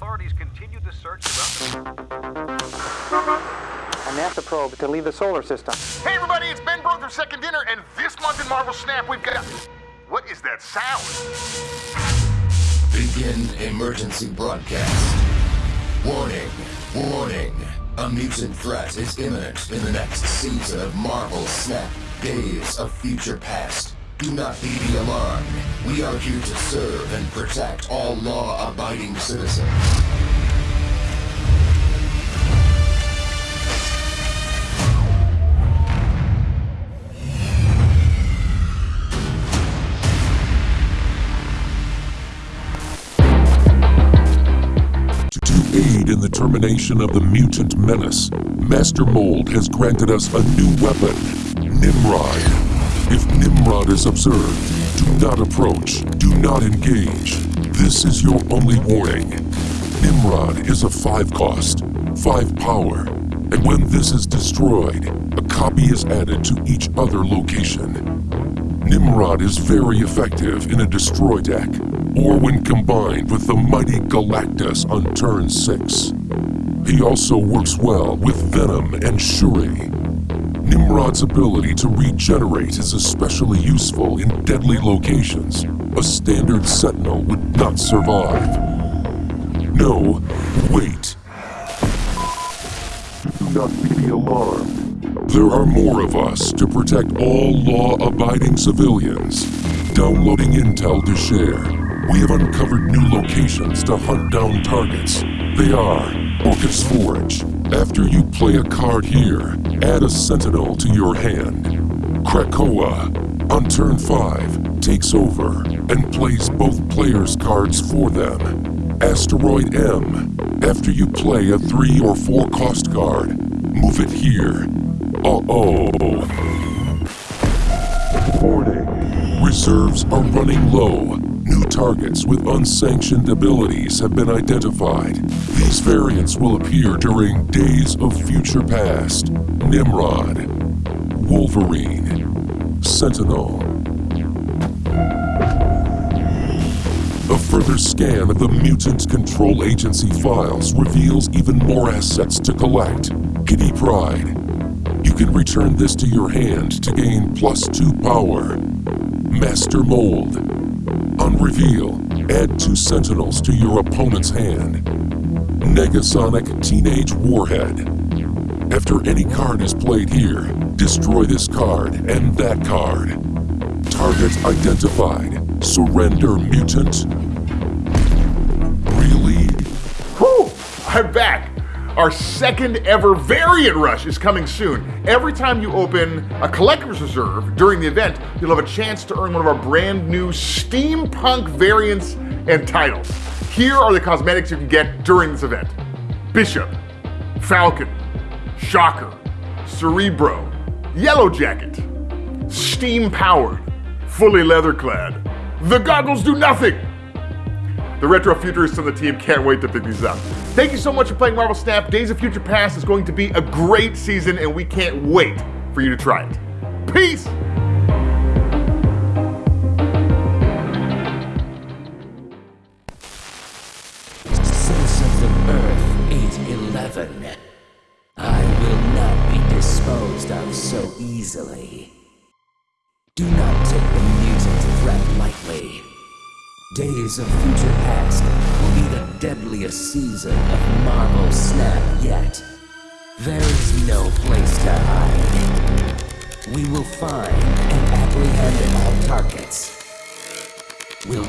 authorities continue the search around the... A NASA probe to leave the solar system. Hey everybody, it's Ben Brode from Second Dinner, and this month in Marvel Snap we've got... What is that sound? Begin emergency broadcast. Warning, warning. A mutant threat is imminent in the next season of Marvel Snap Days of Future Past. Do not be alarmed. We are here to serve and protect all law-abiding citizens. To aid in the termination of the mutant menace, Master Mold has granted us a new weapon, Nimrod. If Nimrod is observed, do not approach, do not engage. This is your only warning. Nimrod is a 5 cost, 5 power, and when this is destroyed, a copy is added to each other location. Nimrod is very effective in a destroy deck, or when combined with the mighty Galactus on turn 6. He also works well with Venom and Shuri. Nimrod's ability to regenerate is especially useful in deadly locations. A standard Sentinel would not survive. No, wait. Do not be alarmed. There are more of us to protect all law-abiding civilians. Downloading intel to share. We have uncovered new locations to hunt down targets. They are Orchis Forge. After you play a card here, add a sentinel to your hand. Krakoa, on turn 5, takes over and plays both players' cards for them. Asteroid M, after you play a 3 or 4 cost card, move it here. Uh-oh. Warning. Reserves are running low. New targets with unsanctioned abilities have been identified. These variants will appear during Days of Future Past. Nimrod. Wolverine. Sentinel. A further scan of the Mutant Control Agency files reveals even more assets to collect. Kitty Pryde. You can return this to your hand to gain plus two power. Master Mold. Reveal, add two Sentinels to your opponent's hand. Negasonic Teenage Warhead. After any card is played here, destroy this card and that card. Target identified. Surrender mutant. Really? Whew! I'm back! Our second ever variant rush is coming soon. Every time you open a collector's reserve during the event, you'll have a chance to earn one of our brand new steampunk variants and titles. Here are the cosmetics you can get during this event. Bishop, Falcon, Shocker, Cerebro, Yellow Jacket, Steam Powered, Fully Leather Clad. The goggles do nothing! The retro futurists on the team can't wait to pick these up. Thank you so much for playing Marvel Snap. Days of Future Past is going to be a great season, and we can't wait for you to try it. Peace! Citizens of Earth 811. I will not be disposed of so easily. Do not take the mutant threat lightly. Days of Future Past will be the deadliest season of Marvel Snap yet. There is no place to hide. We will find and apprehend all targets. We'll